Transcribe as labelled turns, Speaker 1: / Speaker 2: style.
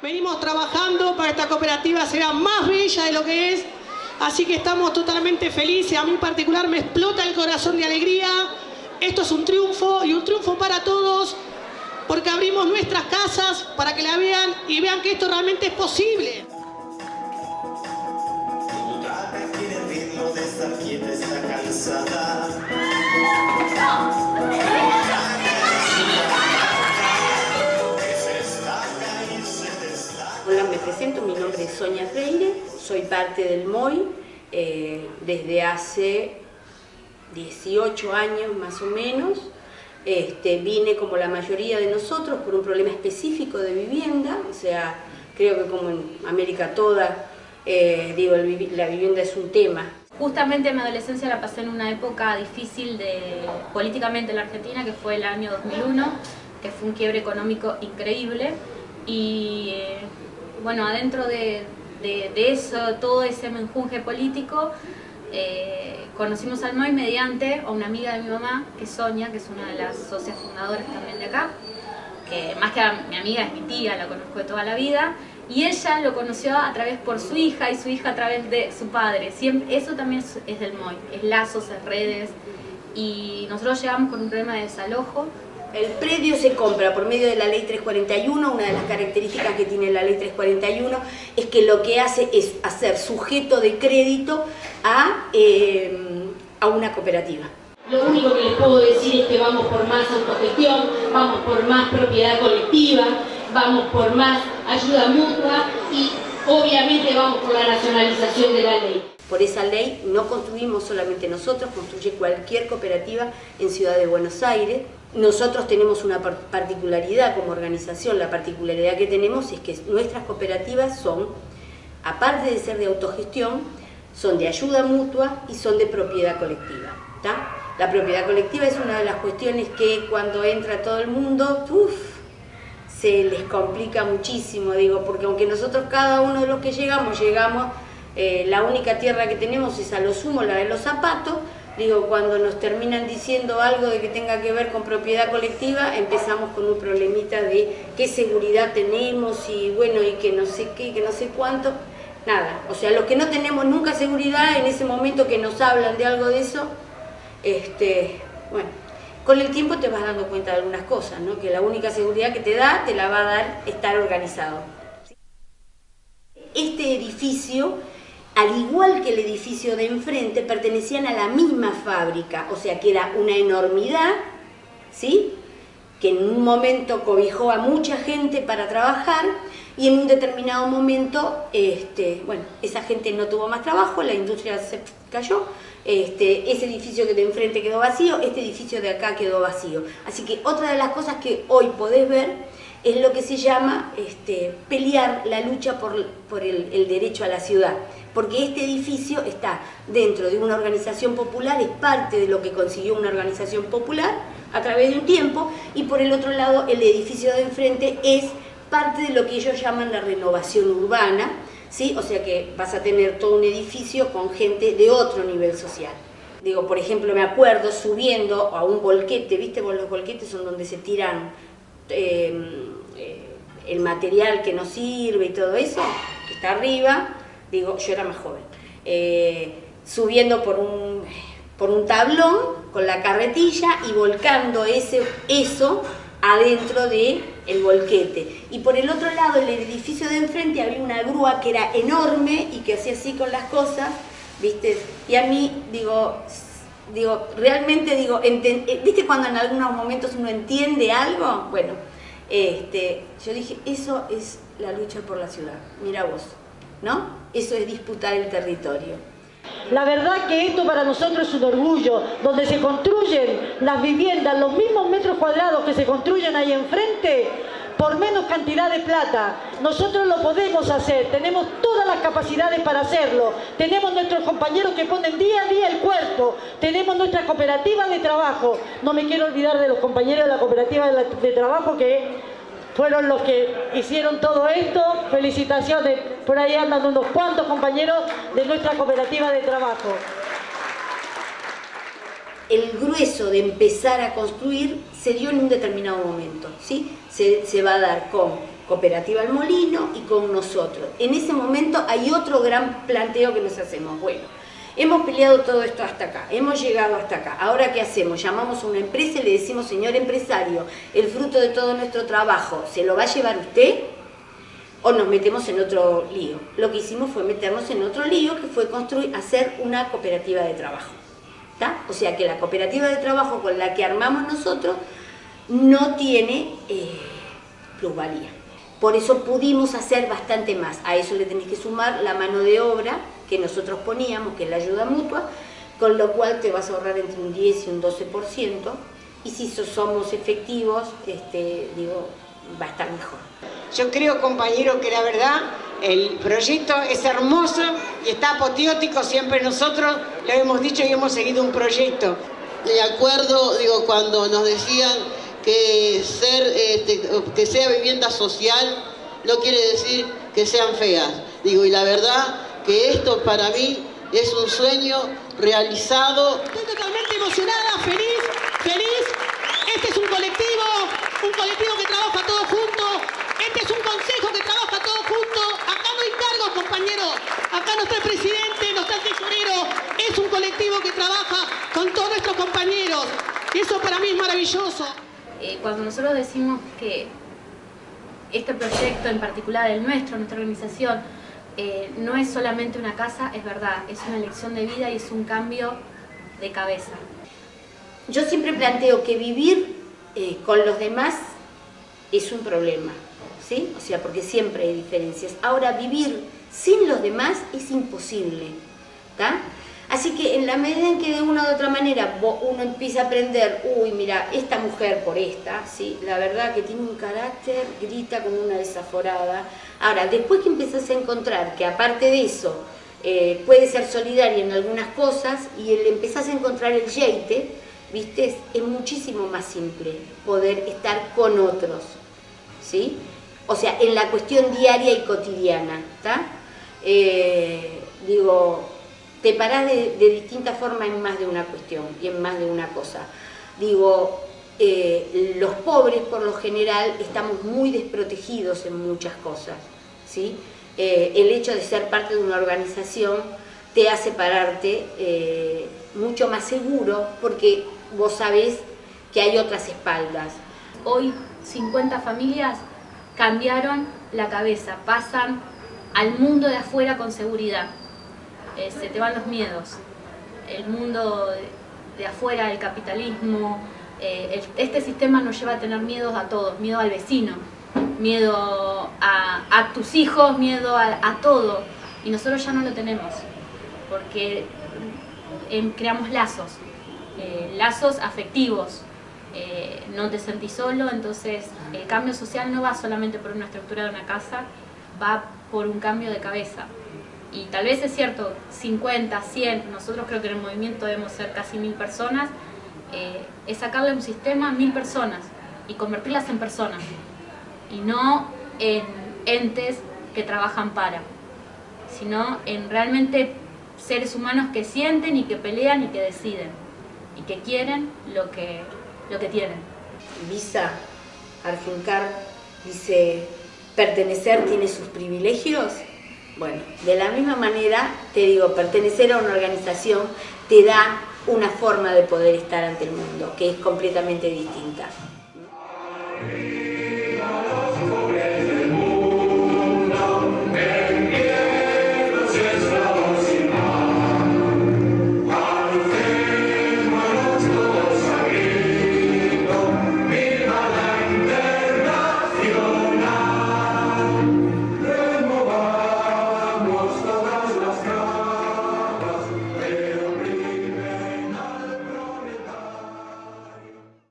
Speaker 1: Venimos trabajando para que esta cooperativa sea más bella de lo que es, así que estamos totalmente felices. A mí en particular me explota el corazón de alegría. Esto es un triunfo y un triunfo para todos porque abrimos nuestras casas para que la vean y vean que esto realmente es posible.
Speaker 2: Mi nombre es Sonia Freire, soy parte del MOI eh, desde hace 18 años más o menos. Este, vine como la mayoría de nosotros por un problema específico de vivienda, o sea, creo que como en América toda, eh, digo, la vivienda es un tema.
Speaker 3: Justamente mi adolescencia la pasé en una época difícil políticamente en la Argentina, que fue el año 2001, que fue un quiebre económico increíble y eh, bueno, adentro de, eso, todo ese menjunje político, eh, conocimos al MOI mediante a una amiga de mi mamá, que es Sonia, que es una de las socias fundadoras también de acá, que más que mi amiga es mi tía, la conozco de toda la vida, y ella lo conoció a través por su hija y su hija a través de su padre. Siempre, eso también es, del MOI, es lazos, es redes, y nosotros llegamos con un problema de desalojo,
Speaker 2: el predio se compra por medio de la ley 341, una de las características que tiene la ley 341 es que lo que hace es hacer sujeto de crédito a, eh, a una cooperativa.
Speaker 4: Lo único que les puedo decir es que vamos por más autogestión, vamos por más propiedad colectiva, vamos por más ayuda mutua y obviamente vamos por la nacionalización de la ley.
Speaker 2: Por esa ley no construimos solamente nosotros, construye cualquier cooperativa en Ciudad de Buenos Aires. Nosotros tenemos una particularidad como organización, la particularidad que tenemos es que nuestras cooperativas son, aparte de ser de autogestión, son de ayuda mutua y son de propiedad colectiva. La propiedad colectiva es una de las cuestiones que cuando entra todo el mundo, se les complica muchísimo, digo, porque aunque nosotros cada uno de los que llegamos, llegamos eh, la única tierra que tenemos es a lo sumo la de los zapatos, digo, cuando nos terminan diciendo algo de que tenga que ver con propiedad colectiva, empezamos con un problemita de qué seguridad tenemos y bueno, y que no sé qué, que no sé cuánto, nada. O sea, los que no tenemos nunca seguridad, en ese momento que nos hablan de algo de eso, este, bueno, con el tiempo te vas dando cuenta de algunas cosas, ¿no? Que la única seguridad que te da, te la va a dar estar organizado. Este edificio al igual que el edificio de enfrente, pertenecían a la misma fábrica, o sea que era una enormidad, ¿sí? que en un momento cobijó a mucha gente para trabajar y en un determinado momento, este, bueno, esa gente no tuvo más trabajo, la industria se cayó, este, ese edificio que de enfrente quedó vacío, este edificio de acá quedó vacío. Así que otra de las cosas que hoy podés ver es lo que se llama este, pelear la lucha por, el, derecho a la ciudad, porque este edificio está dentro de una organización popular, es parte de lo que consiguió una organización popular a través de un tiempo, y por el otro lado el edificio de enfrente es parte de lo que ellos llaman la renovación urbana, ¿sí? o sea que vas a tener todo un edificio con gente de otro nivel social. Digo, por ejemplo, me acuerdo subiendo a un volquete, ¿viste? los volquetes son donde se tiran Em, el material que nos sirve y todo eso, que está arriba, digo, yo era más joven, eh, subiendo por un, por un tablón con la carretilla y volcando ese, eso adentro del el volquete. Y por el otro lado, el edificio de enfrente, había una grúa que era enorme y que hacía así con las cosas, ¿viste? Y a mí, digo, digo, realmente digo, eh, ¿viste cuando en algunos momentos uno entiende algo? Bueno, este, yo dije, eso es la lucha por la ciudad, mira vos, ¿no? Eso es disputar el territorio.
Speaker 5: La verdad que esto para nosotros es un orgullo, donde se construyen las viviendas, los mismos metros cuadrados que se construyen ahí enfrente, por menos cantidad de plata. Nosotros lo podemos hacer, tenemos todas las capacidades para hacerlo. Tenemos nuestros compañeros que ponen día a día el cuerpo, tenemos nuestra cooperativa de trabajo. No me quiero olvidar de los compañeros de la cooperativa de, trabajo que fueron los que hicieron todo esto. Felicitaciones, por ahí andan unos cuantos compañeros de nuestra cooperativa de trabajo
Speaker 2: el grueso de empezar a construir se dio en un determinado momento, ¿sí? Se, va a dar con Cooperativa El Molino y con nosotros. En ese momento hay otro gran planteo que nos hacemos. Bueno, hemos peleado todo esto hasta acá, hemos llegado hasta acá. Ahora, ¿qué hacemos? Llamamos a una empresa y le decimos, señor empresario, el fruto de todo nuestro trabajo, ¿se lo va a llevar usted? o nos metemos en otro lío. Lo que hicimos fue meternos en otro lío que fue construir, hacer una cooperativa de trabajo. O sea que la cooperativa de trabajo con la que armamos nosotros no tiene eh, plusvalía. Por eso pudimos hacer bastante más. A eso le tenéis que sumar la mano de obra que nosotros poníamos, que es la ayuda mutua, con lo cual te vas a ahorrar entre un 10 y un 12%. Y si somos efectivos, este, digo, va a estar mejor.
Speaker 6: Yo creo, compañero, que la verdad el proyecto es hermoso y está apoteótico, siempre nosotros lo hemos dicho y hemos seguido un proyecto.
Speaker 7: De acuerdo, digo, cuando nos decían que, ser, este, que sea vivienda social no quiere decir que sean feas. Digo, y la verdad que esto para mí es un sueño realizado.
Speaker 1: Estoy totalmente emocionada, feliz, feliz. Este es un colectivo, un colectivo que trabaja todos juntos. Este es un consejo que trabaja todos juntos. Acá no hay cargos, compañeros. Acá no está el presidente, no está el tesorero. Es un colectivo que trabaja con todos nuestros compañeros. Y eso para mí es maravilloso.
Speaker 3: Eh, cuando nosotros decimos que este proyecto en particular, el nuestro, nuestra organización, eh, no es solamente una casa, es verdad, es una elección de vida y es un cambio de cabeza.
Speaker 2: Yo siempre planteo que vivir eh, con los demás es un problema, ¿sí? O sea, porque siempre hay diferencias. Ahora, vivir sin los demás es imposible, ¿está? Así que en la medida en que de una u otra manera uno empieza a aprender, uy, mira, esta mujer por esta, ¿sí? la verdad que tiene un carácter, grita como una desaforada. Ahora, después que empiezas a encontrar que aparte de eso, eh, puede ser solidaria en algunas cosas y le empezás a encontrar el yeite, ¿viste? Es muchísimo más simple poder estar con otros, ¿sí? O sea, en la cuestión diaria y cotidiana, ¿está? Eh, digo, te parás de, distinta forma en más de una cuestión y en más de una cosa. Digo, eh, los pobres por lo general estamos muy desprotegidos en muchas cosas. ¿sí? Eh, el hecho de ser parte de una organización te hace pararte mucho más seguro porque vos sabés que hay otras espaldas.
Speaker 3: Hoy 50 familias cambiaron la cabeza, pasan al mundo de afuera con seguridad. Eh, se te van los miedos. El mundo de, afuera, el capitalismo, eh, este sistema nos lleva a tener miedos a todos, miedo al vecino, miedo a, tus hijos, miedo a, todo. Y nosotros ya no lo tenemos, porque em, creamos lazos, eh, lazos afectivos. no te sentís solo, entonces el cambio social no va solamente por una estructura de una casa, va por un cambio de cabeza y tal vez es cierto, 50, 100, nosotros creo que en el movimiento debemos ser casi mil personas, eh, es sacarle un sistema a mil personas y convertirlas en personas y no en entes que trabajan para, sino en realmente seres humanos que sienten y que pelean y que deciden y que quieren lo que, lo que tienen.
Speaker 2: Visa Arjuncar dice, pertenecer tiene sus privilegios. Bueno, de la misma manera, te digo, pertenecer a una organización te da una forma de poder estar ante el mundo que es completamente distinta.